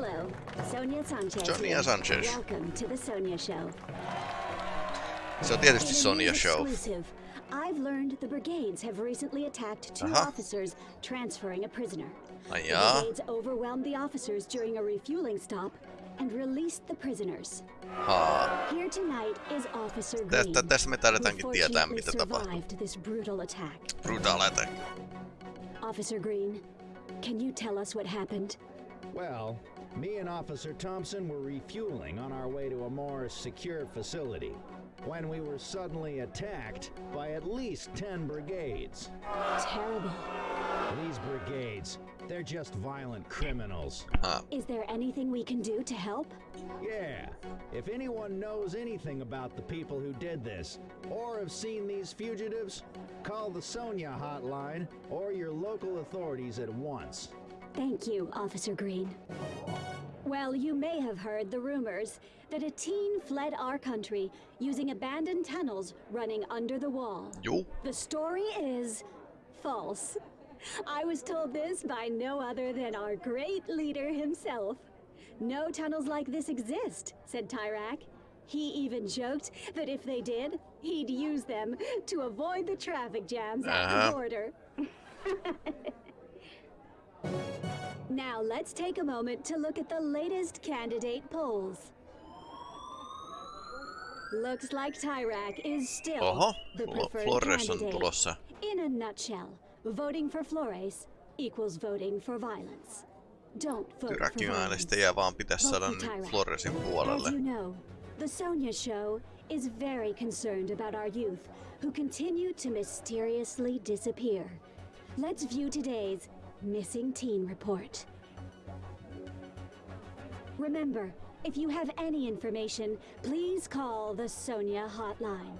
Hello, Sonya Sanchez. Sonya. Sanchez. Welcome to the Sonya Show. Se on tietysti Sonya Show. Exclusive, I've learned the brigades have recently attacked two Aha. officers transferring a prisoner. Ai The brigades overwhelmed the officers during a refueling stop and released the prisoners. Haa. Here tonight is Officer Green. Tästä, tästä me who tietää, mitä tapahtuu. this brutal attack. Brutal attack. Officer Green, can you tell us what happened? Well, me and Officer Thompson were refueling on our way to a more secure facility when we were suddenly attacked by at least 10 brigades. Terrible. These brigades, they're just violent criminals. Haa. Is there anything we can do to help? Yeah, if anyone knows anything about the people who did this, or have seen these fugitives, call the Sonya hotline or your local authorities at once. Thank you, Officer Green. Well, you may have heard the rumors that a teen fled our country using abandoned tunnels running under the wall. Juu. The story is false. I was told this by no other than our great leader himself. No tunnels like this exist, said Tyrak. He even joked that if they did, he'd use them to avoid the traffic jams at Uh-huh. the border. now let's take a moment to look at the latest candidate polls. Looks like Tyrak is still Oho. the preferred Flores on candidate. tulossa. In a nutshell, voting for Flores equals voting for violence. Don't vote for Tyrakin violence. äänestäjiä vaan pitäisi Vote saada for nyt Tyrak. Floresin As you know, the Sonya Show is very concerned about our youth who continue to mysteriously disappear. Let's view today's missing teen report. Remember, if you have any information, please call the Sonya hotline.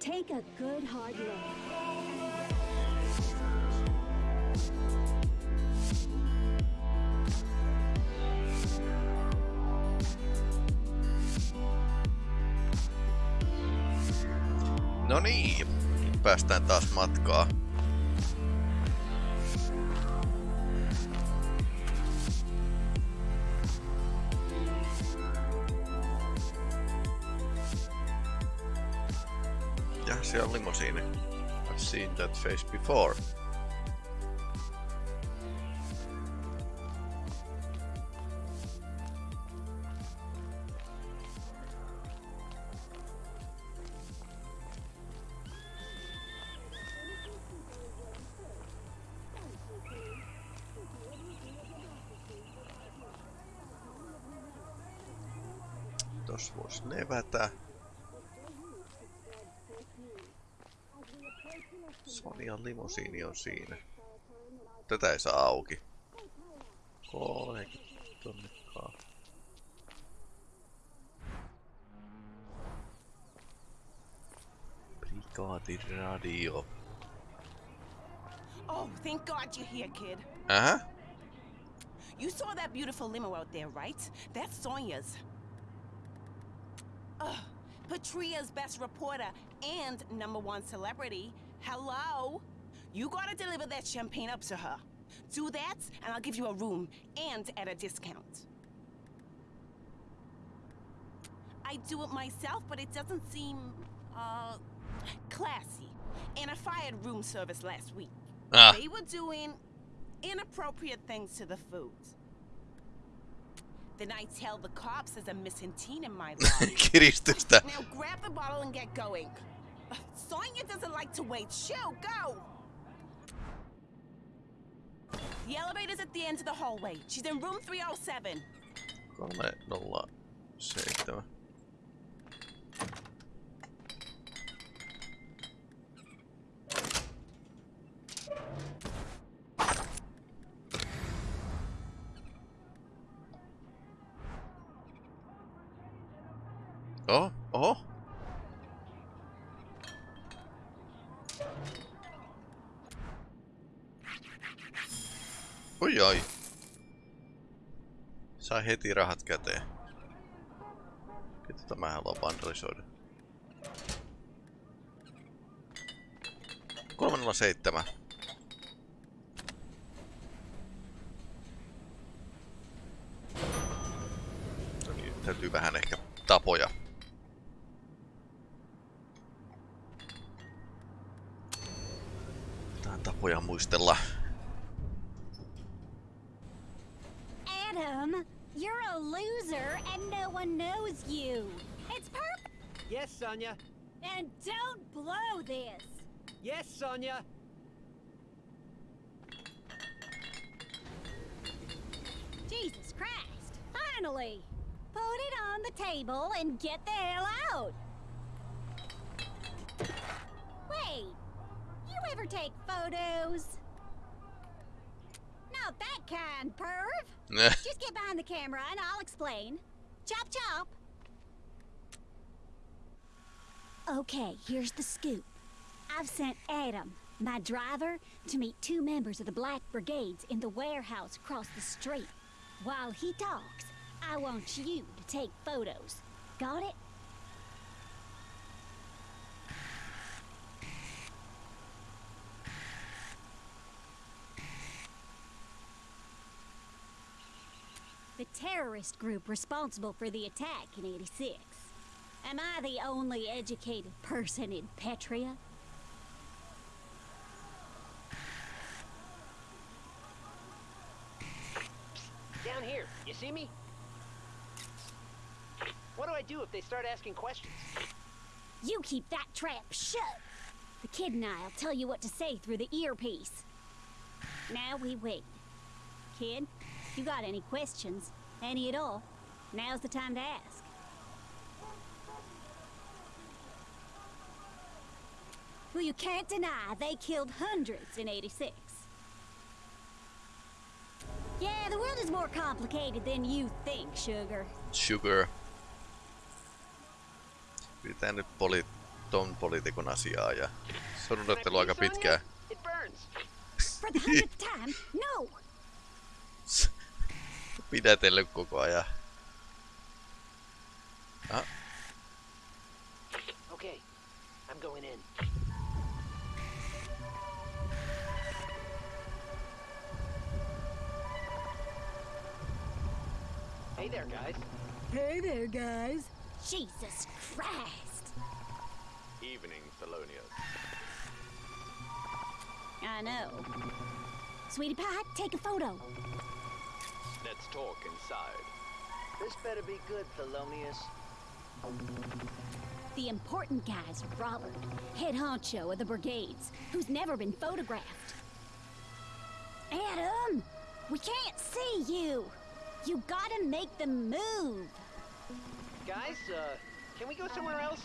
Take a good hard look. No niin, päästään taas matkaa. Ja siellä on limosiini. I've seen that face before. Vois levätä. Sonian limosiini on siinä. Tätä ei saa auki. 30 tonnikkaa. Brigaadir-radio. Oh, thank God you're here, kid. Uh-huh. You saw that beautiful limo out there, right? That's Sonya's. Ugh, Petria's best reporter and number one celebrity. Hello? You gotta deliver that champagne up to her. Do that, and I'll give you a room and at a discount. I do it myself, but it doesn't seem, uh, classy. And I fired room service last week. Ah, They were doing inappropriate things to the food. Then I tell the cops there's a missing teen in my life. now grab the bottle and get going. Uh, Sonya doesn't like to wait. Shoo, go! The elevator's at the end of the hallway. She's in room 307. 307. Oho, oho. Oi ai. Sai heti rahat käteen. Tota mä haluan vandalisoida. 007. No niin, täytyy vähän ehkä tapoja. Muistella. Adam, you're a loser and no one knows you. It's perfect. Yes, Sonya. And don't blow this. Yes, Sonya. Jesus Christ. Finally. Put it on the table and get the hell out. You ever take photos? Not that kind, perv. Just get behind the camera and I'll explain. Chop chop. Okay, here's the scoop. I've sent Adam, my driver, to meet two members of the Black Brigades in the warehouse across the street. While he talks, I want you to take photos. Got it? The terrorist group responsible for the attack in 86. Am I the only educated person in Petria? Down here. You see me? What do I do if they start asking questions? You keep that trap shut. The kid and I'll tell you what to say through the earpiece. Now we wait. Kid, you got any questions? Any at all? Now's the time to ask. Well, you can't deny they killed hundreds in 86. Yeah, the world is more complicated than you think, Sugar. Sugar. Pidetään nyt poli ton poliitikon asiaa ja Can aika pitkään. It burns. For the hundredth time, no! Pidätellyt koko ajan. Ah, Okay. I'm going in. Hey there, guys. Hey there, guys. Jesus Christ. Evening, Thelonious. I know. Sweetie Pie, take a photo. Let's talk inside. This better be good, Thelonious. The important guy's are Robert, head honcho of the brigades, who's never been photographed. Adam, we can't see you. You gotta make the move. Guys, uh, can we go somewhere else?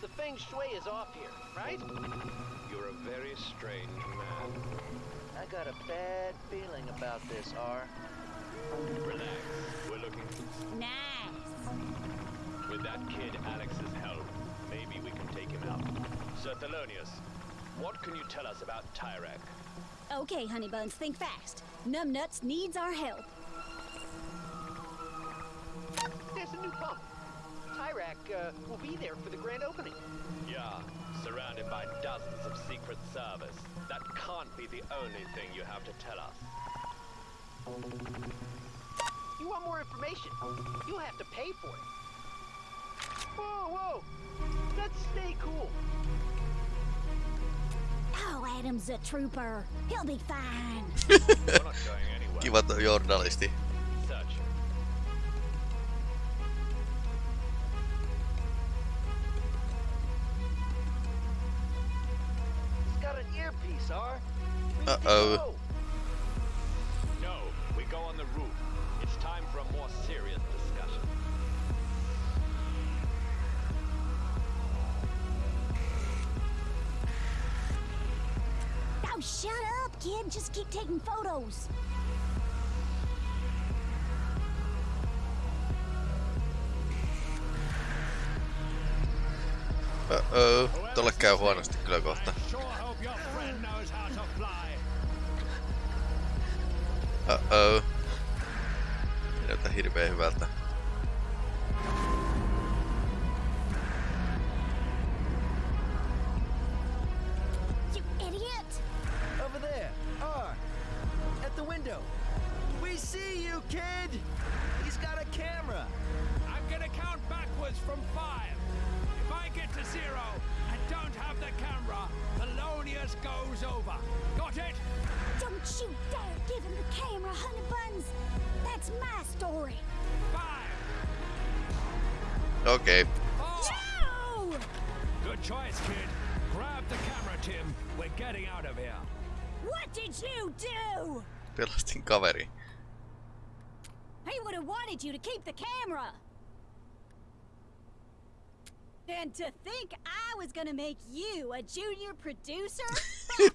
The feng shui is off here, right? You're a very strange man. I got a bad feeling about this, R. Relax. We're looking. Nice. With that kid Alex's help, maybe we can take him out. Sir Thelonious, what can you tell us about Tyrak? Okay, honey buns, think fast. Numbnuts needs our help. There's a new pump. Tyrak uh, will be there for the grand opening. Yeah, surrounded by dozens of Secret Service. That can't be the only thing you have to tell us. You want more information? You'll have to pay for it. Whoa, whoa! Let's stay cool. Oh, Adam's a trooper. He'll be fine. We're not going anywhere. kiva tuo journalisti. Uh-oh. Tolle käy huonosti kyllä kohta. Uh-oh. Ei näytä hirveen hyvältä. Camera. And to think I was gonna make you a junior producer?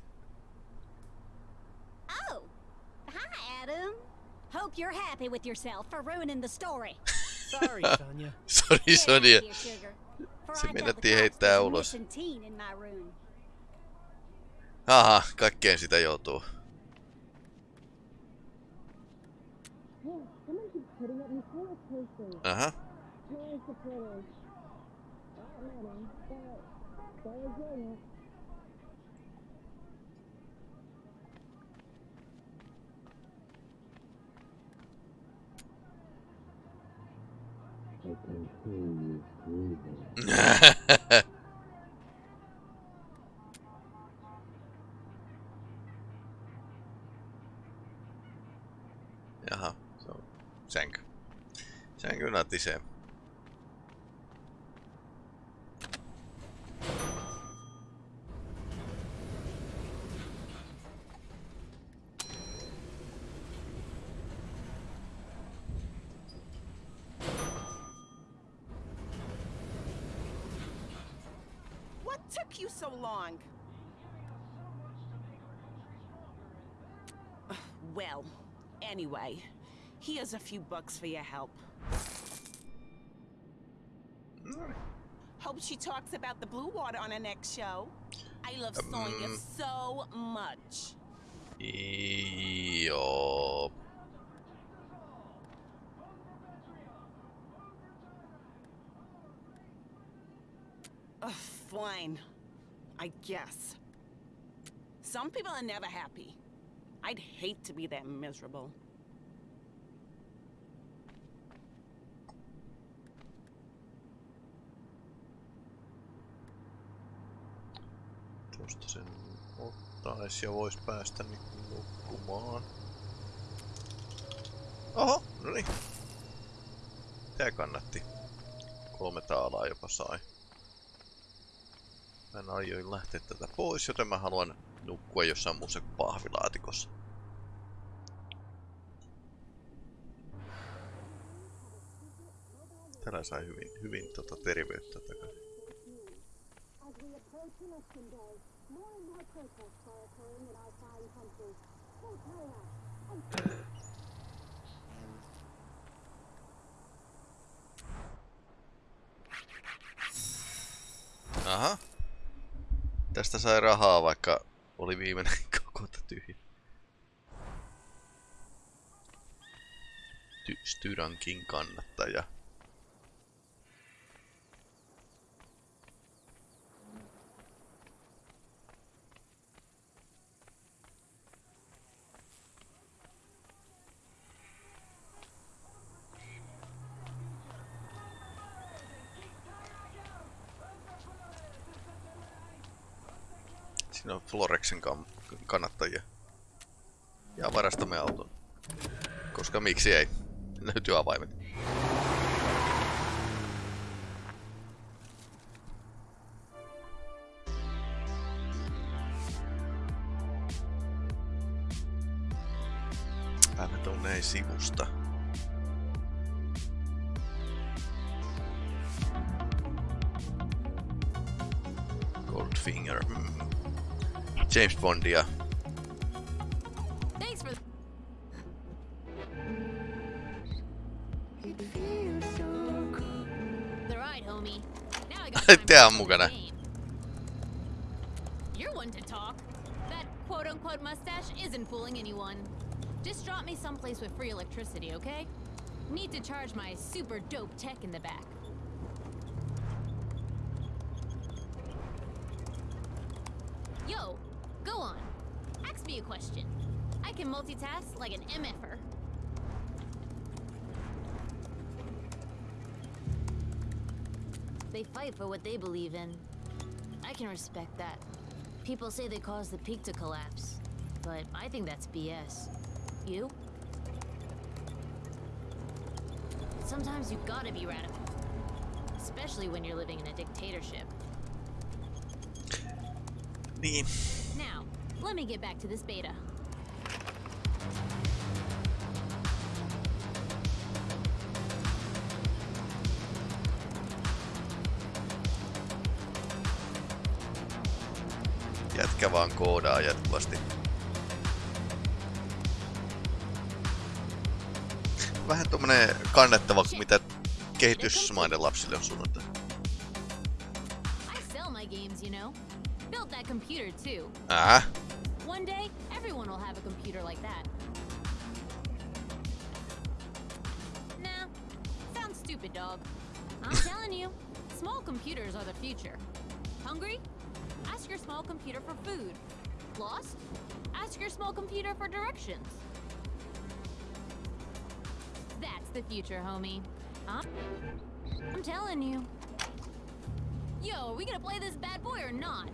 oh, hi, Adam. Hope you're happy with yourself for ruining the story. Sorry, Sonya. Sori Get out Sonya. of here, sugar, for Se I got the meinattiin cops heittää there's a ulos. missing teen in my room. Aha, kaikkeen sitä joutuu. Aha. Jaha, se on sänky. What took you so long? Well, anyway, here's a few bucks for your help. Hope she talks about the blue water on her next show. I love Sonya Um. so much. Joo. Ugh, fine. I guess. Some people are never happy. I'd hate to be that miserable. Tuosta sen ottaisi ja vois päästä niinku nukkumaan. Oho, no niin. Tää kannatti. Kolme taalaa jopa sai. Mä en aioin lähteä tätä pois, joten mä haluan nukkua jossain muussa kuin pahvilaatikossa. Täällä sai hyvin, hyvin tota terveyttä takaisin. Election day, more and more protests are occurring in our fine country. Aha. Tästä sai rahaa, vaikka oli viimeinen koko tyhjä. Ty Styrankin kannattaja. Siinä on Florexin kannattajia. Ja varastamme auton. Koska miksi ei? Löytyy avaimet. Mä tunnen sivusta. Goldfinger. Mm. James Bondia. Thanks for the ride, homie. Now I got time for Tää on mukana. You're one to talk. That quote-unquote mustache isn't fooling anyone. Just drop me someplace with free electricity, okay? Need to charge my super dope tech in the back. Yo, go on. Ask me a question. I can multitask like an MFer. They fight for what they believe in. I can respect that. People say they caused the peak to collapse, but I think that's BS. You? Sometimes you gotta be radical. Especially when you're living in a dictatorship. Niin. Now, let me get back to this beta. Jätkä vaan koodaa jatkuvasti. Vähän tommonen kannettava, mitä kehitysmaiden lapsille on suunnattu. Äh? One day, everyone will have a computer like that. Nah, sounds stupid, dog. I'm telling you, small computers are the future. Hungry? Your small computer for food. Lost? Ask your small computer for directions. That's the future, homie. Huh? I'm telling you. Yo, are we gonna play this bad boy or not?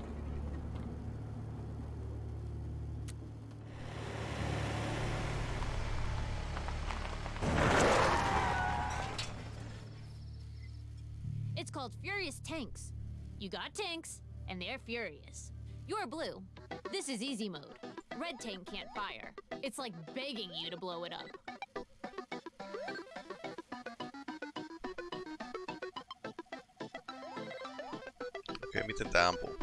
It's called Furious Tanks. You got tanks, and they're furious. You're blue. This is easy mode. Red tank can't fire. It's like begging you to blow it up. Okei, miten tää ampuu?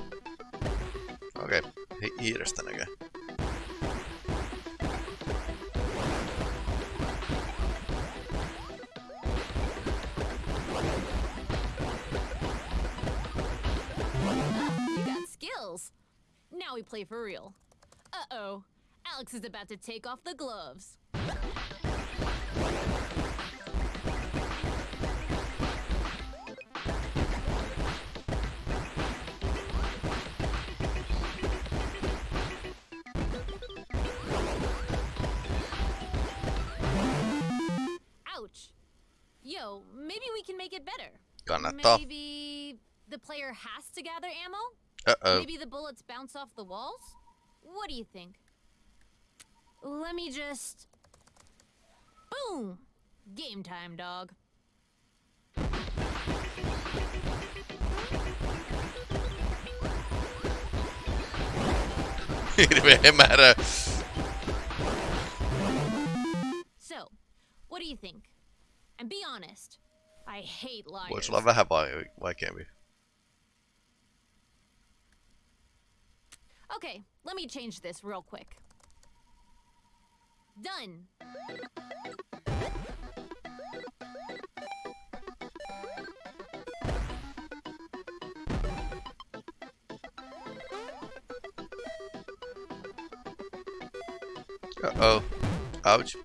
Okei, hi hiirestä näkee. Play for real. Uh-oh. Alex is about to take off the gloves. Ouch. Yo, maybe we can make it better. Kannattaa. Maybe the player has to gather ammo? Uh-oh. Maybe the bullets bounce off the walls? What do you think? Let me just. Boom! Game time, dog. Määrä. So, what do you think? And be honest. I hate liars. Voisi olla vähän vai vaikeampi. Okay, let me change this real quick. Done. Uh-oh. Ouch.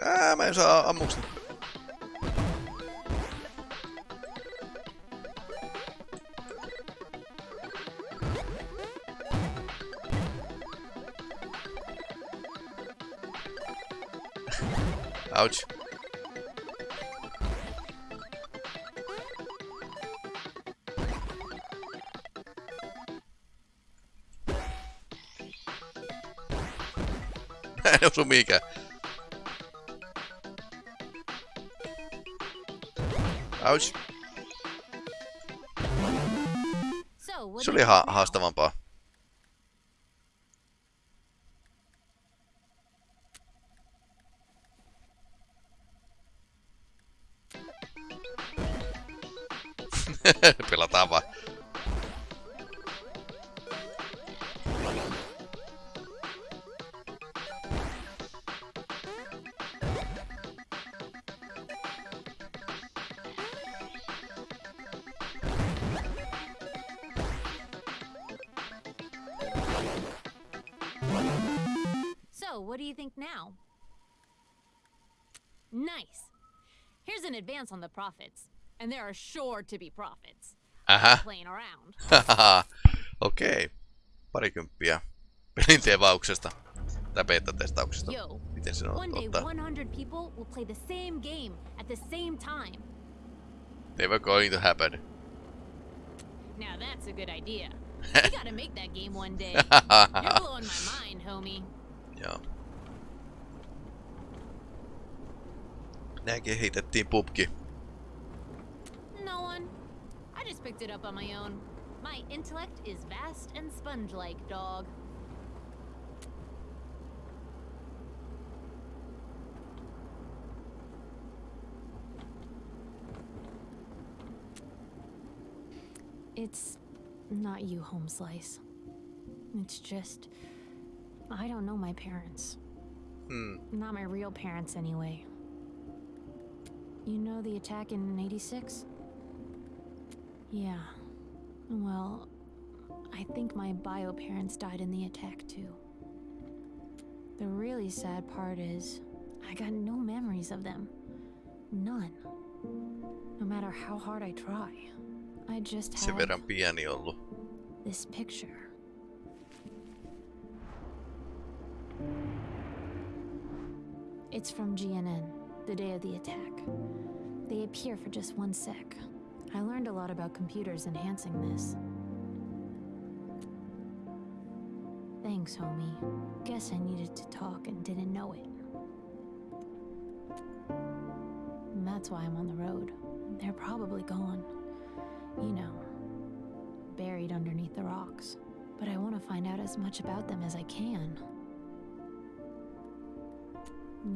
Ää, mä en osu mihinkään. Ouch. So, what Se do oli you ha think now? haastavampaa. And there are sure to be profits. Ähä. Playing around. Okei. Okay. Parikymppiä pelin tevauksesta. Tai beta-testauksesta. Miten se on one day ottaa? 100 people will play the same game at the same time. Never going to happen. Now that's a good idea. we gotta make that game one day. You're blowing my mind, homie. Joo. Näin kehitettiin pubki. Just picked it up on my own. My intellect is vast and sponge-like, dog. It's not you, Home Slice. It's just I don't know my parents. Hmm. Not my real parents, anyway. You know the attack in 86? Yeah. Well, I think my bio parents died in the attack too. The really sad part is, I got no memories of them. None. No matter how hard I try. I just Sen have verran pieni ollut. this picture. It's from GNN, the day of the attack. They appear for just one sec. I learned a lot about computers enhancing this. Thanks, homie. Guess I needed to talk and didn't know it. And that's why I'm on the road. They're probably gone. You know, buried underneath the rocks. But I want to find out as much about them as I can.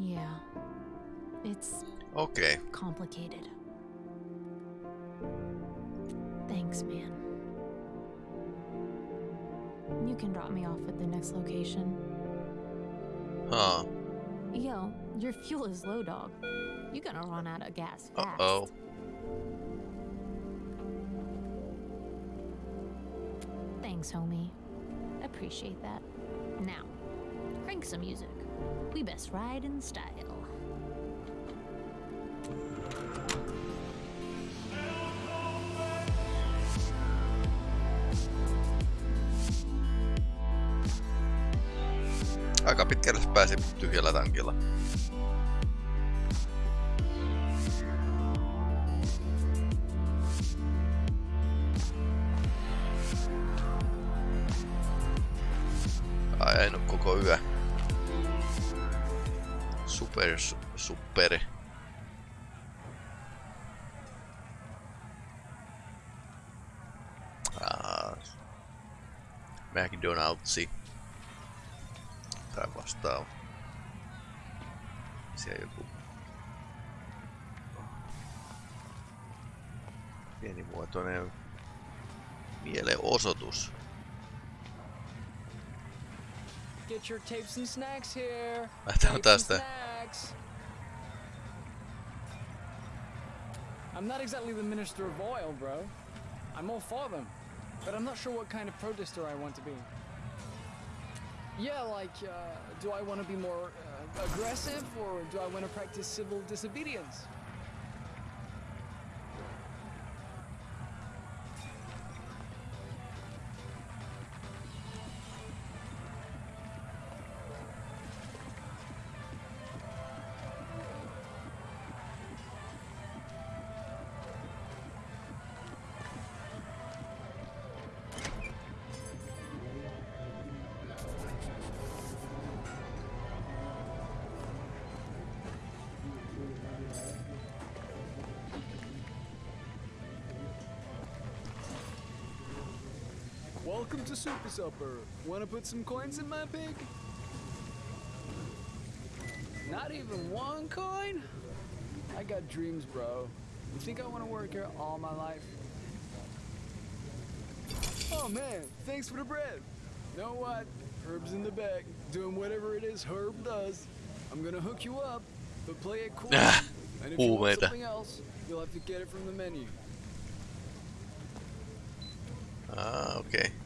Yeah. It's Okay. complicated. You can drop me off at the next location. Haa. Yo, your fuel is low, dog. You're gonna run out of gas fast. Uh-oh. Thanks, homie. Appreciate that. Now, crank some music. We best ride in style. Tyhjällä tankilla. Ajanut koko yö. Super, su- super. Ah, McDonald'si tai vastaava. Siellä joku pienimuotoinen mielenosoitus. Get your tapes and snacks here. Lähdetään Tapes and tästä. snacks. I'm not exactly the minister of oil, bro. I'm all for them, but I'm not sure what kind of protester I want to be. Yeah, like, uh, do I want to be more aggressive or do I want to practice civil disobedience? Welcome to Super Supper. Wanna put some coins in my pig? Not even one coin? I got dreams, bro. You think I wanna work here all my life? Oh man, thanks for the bread. Know what? Herb's in the bag, doing whatever it is Herb does. I'm gonna hook you up, but play it cool. And if you want something else, you'll have to get it from the menu. Ah, okei. Occupied!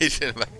Okei,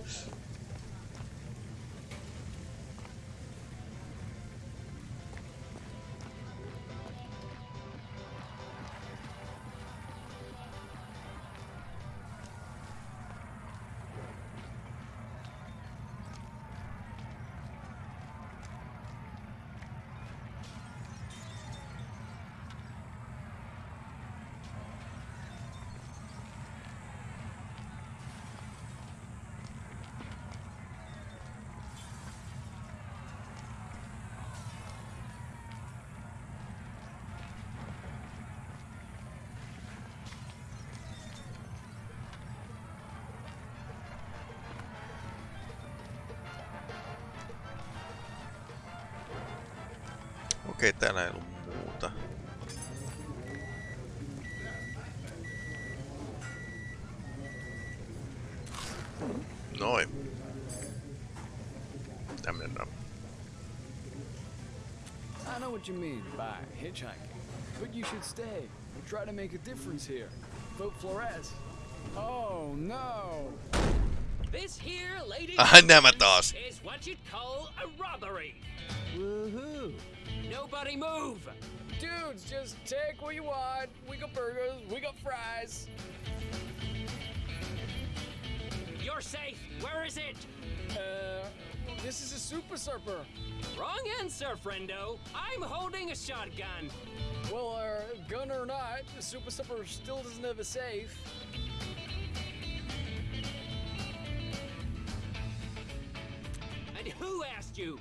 Okei, täällä ei ollut muuta. Noin. Tämmönen on. I know what you mean by hitchhiking, but you should stay and try to make a difference here. Vote Flores. Oh no! This here, ladies and nämä gentlemen, taas. is what you'd call a robbery. Woohoo! Nobody move! Dudes, just take what you want. We got burgers, we got fries. You're safe. Where is it? Uh, this is a Super Supper. Wrong answer, friendo. I'm holding a shotgun. Well, uh, gun or not, the Super Supper still doesn't have a safe. And who asked you?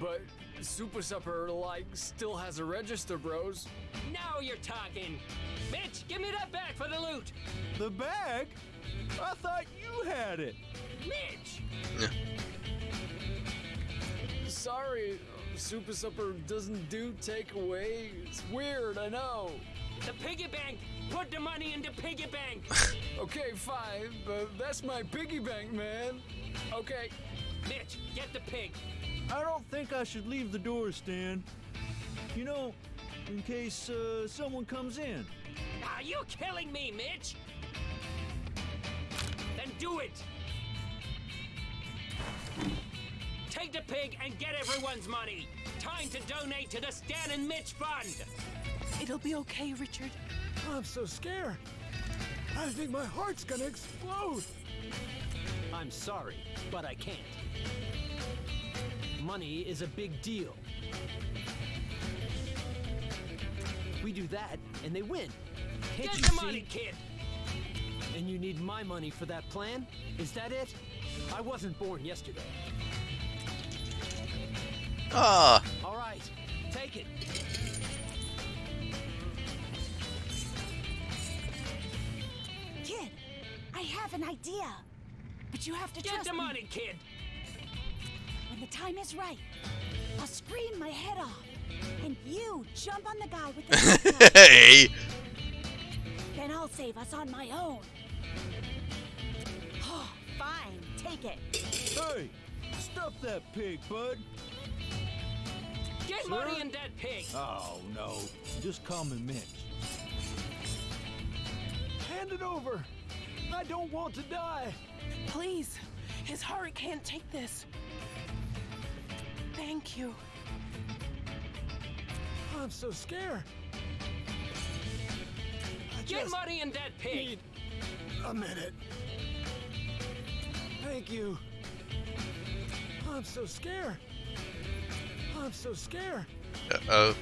But super supper like still has a register, bros. Now you're talking. Mitch, give me that bag for the loot. The bag? I thought you had it. Mitch! Sorry, super supper doesn't do takeaway. It's weird, I know. The piggy bank. Put the money in the piggy bank. Okay, fine, but that's my piggy bank, man. Okay, Mitch, get the pig. I don't think I should leave the door, Stan. You know, in case uh, someone comes in. Are you killing me, Mitch? Then do it. Take the pig and get everyone's money. Time to donate to the Stan and Mitch Fund. It'll be okay, Richard. I'm so scared. I think my heart's gonna explode. I'm sorry, but I can't. Money is a big deal. We do that, and they win. Can't Get you the see? money, kid. And you need my money for that plan? Is that it? I wasn't born yesterday. Ah, All right, take it. Kid, I have an idea. But you have to Get trust the me. money, kid. When the time is right, I'll scream my head off. And you jump on the guy with the shotgun. Ei. Then I'll save us on my own. Oh, fine, take it. Hey, stop that pig, bud. Get Sir? money in that pig. Oh, no. Just call me Mitch. Hand it over. I don't want to die. Please, his heart can't take this. Thank you. I'm so scared. I Get just money in that pig. need a minute. Thank you. I'm so scared. I'm so scared. Uh-oh.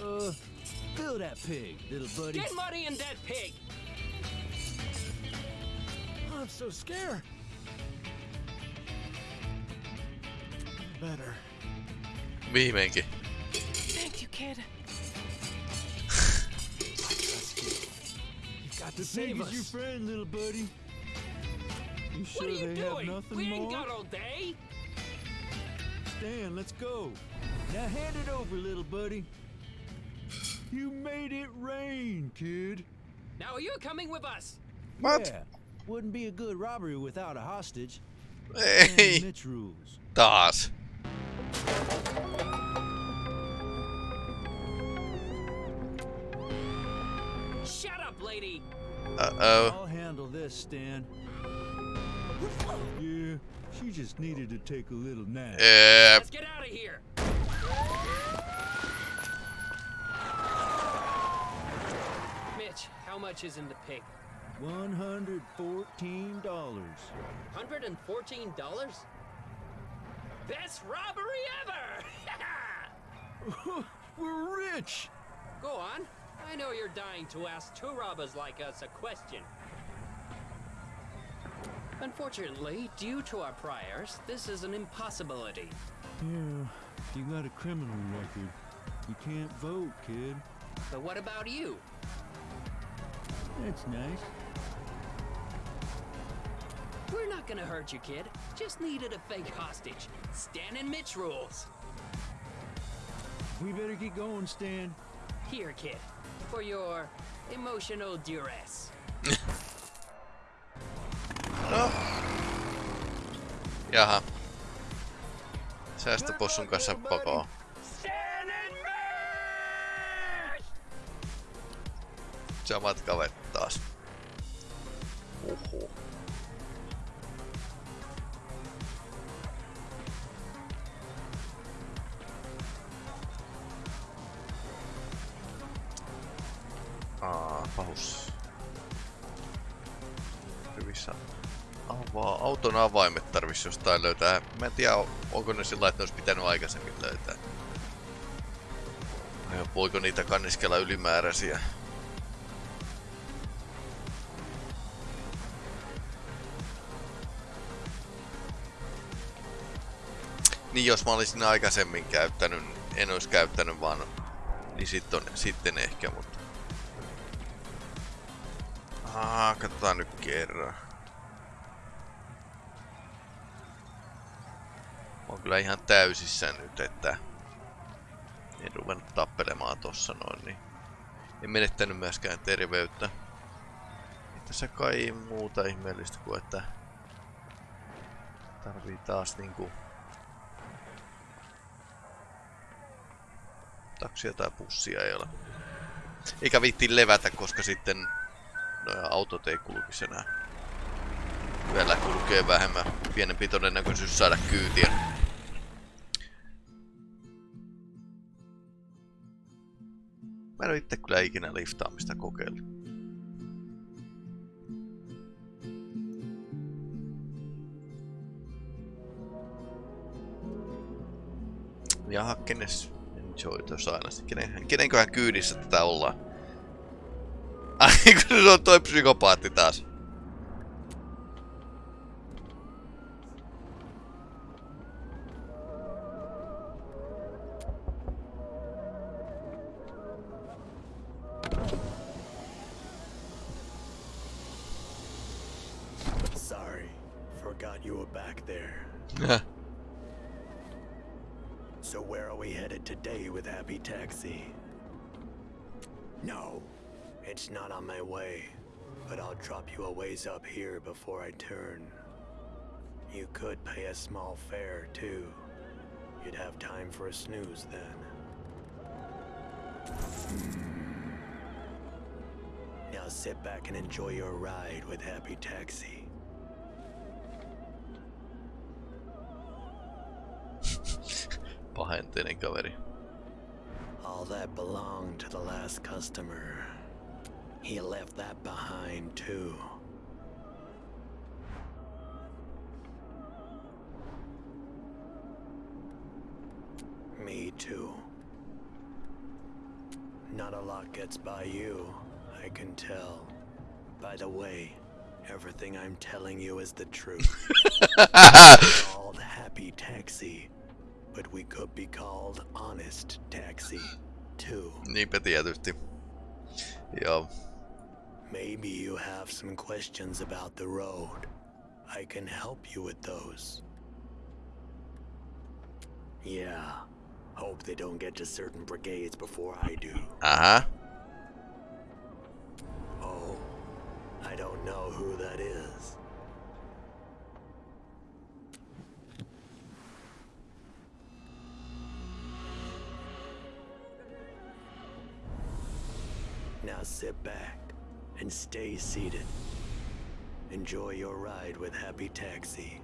Uh, fill that pig, little buddy. Get money in that pig. I'm so scared. Better. Viimeinkin. Thank you, kid. You've got to The save pig us. your friend, little buddy. You sure What are you they have doing? nothing We more? ain't got all day. Stan, let's go. Now hand it over, little buddy. You made it rain, kid. Now are you coming with us? What? Yeah, wouldn't be a good robbery without a hostage. Ei. And Mitch rules. Taas. Shut up, lady. Uh-oh. I'll handle this, Stan. Yeah, she just needed to take a little nap. Yeah. Let's get out of here. Mitch, how much is in the pig? One hundred fourteen dollars. $114? Best robbery ever! We're rich. Go on. I know you're dying to ask two robbers like us a question. Unfortunately, due to our priors, this is an impossibility. Yeah, you got a criminal record. You can't vote, kid. But what about you? That's nice. We're not gonna hurt you, kid. Just needed a fake hostage. Stan and Mitch rules. We better get going, Stan. Here, kid, for your emotional duress. No. Ah. Jaha. Säästöpossun kanssa pakoon. Samat kaverit taas. Uhu. Pahus. Hyvissä avaa. Auton avaimet tarvis jostain löytää. Mä en tiedä, onko ne sillä, että olisi pitänyt aikaisemmin löytää. Vai voiko niitä kanniskella ylimääräisiä? Niin jos mä olisin aikaisemmin käyttänyt, en olisi käyttänyt vaan, niin sit on, sitten ehkä, mutta... katsotaan nyt kerran. Oon kyllä ihan täysissä nyt, että en ruvennut tappelemaan tossa noin, niin en menettänyt myöskään terveyttä. Ei tässä kai muuta ihmeellistä kuin, että tarvii taas niinku taksia tai pussia ei ole. Eikä viitti levätä, koska sitten no, autot ei kulkisi enää. Yöllä kulkee vähemmän, pienempi todennäköisyys saada kyytiä. Mä en oo itse kyllä ikinä liftaamista kokeillut. Jaha, kenes enjoy tuossa aina. Kenen, kenenköhän kyydissä tätä ollaan? Ai kun se on toi could pay a small fare, too. You'd have time for a snooze then. Now sit back and enjoy your ride with Happy Taxi. Pahenteinen kaveri. All that belonged to the last customer. He left that behind, too. Too. Not a lot gets by you, I can tell. By the way, everything I'm telling you is the truth. called Happy Taxi, but we could be called Honest Taxi, too. Niinpä tietysti. Joo. Maybe you have some questions about the road. I can help you with those. Yeah. Hope they don't get to certain brigades before I do. Aha. Oh, I don't know who that is. Now sit back and stay seated. Enjoy your ride with Happy Taxi.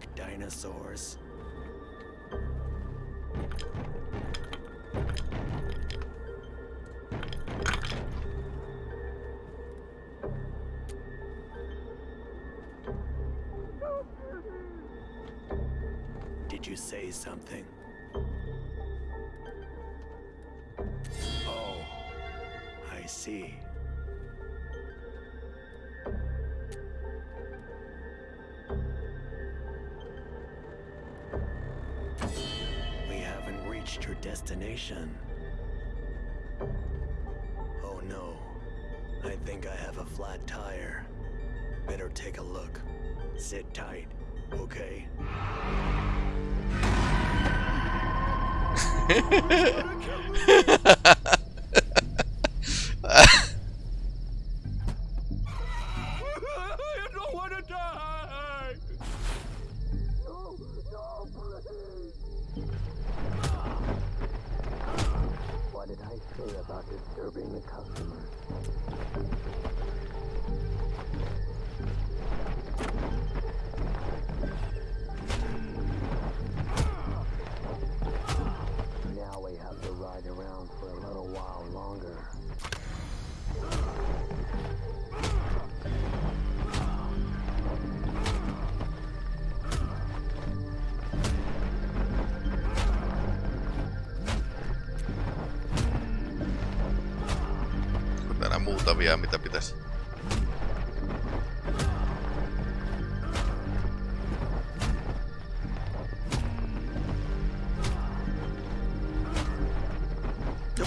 like dinosaurs. Did you say something? Destination. Oh no. I think I have a flat tire. Better take a look. Sit tight, okay?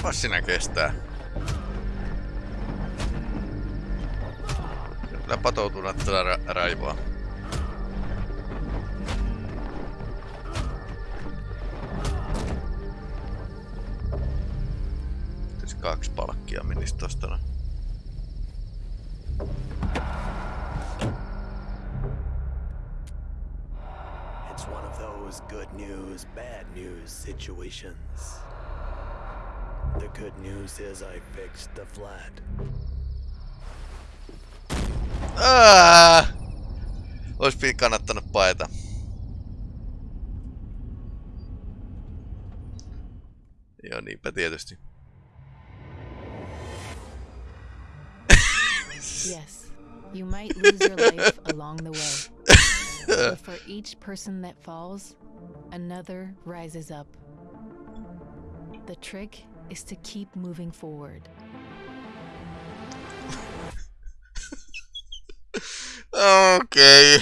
Jopa sinä kestää. Kyllä patoutunut tällä ra- raivoa. Tässä kaksi palkkia menisi tosta noin. It's one of those good news, bad news situations. The good news is I fixed the flat. Aa! Ois pi- kannattanut paeta. Joo, niinpä tietysti. Yes, you might lose your life along the way. But for each person that falls, another rises up. The trick is to keep moving forward. Okay.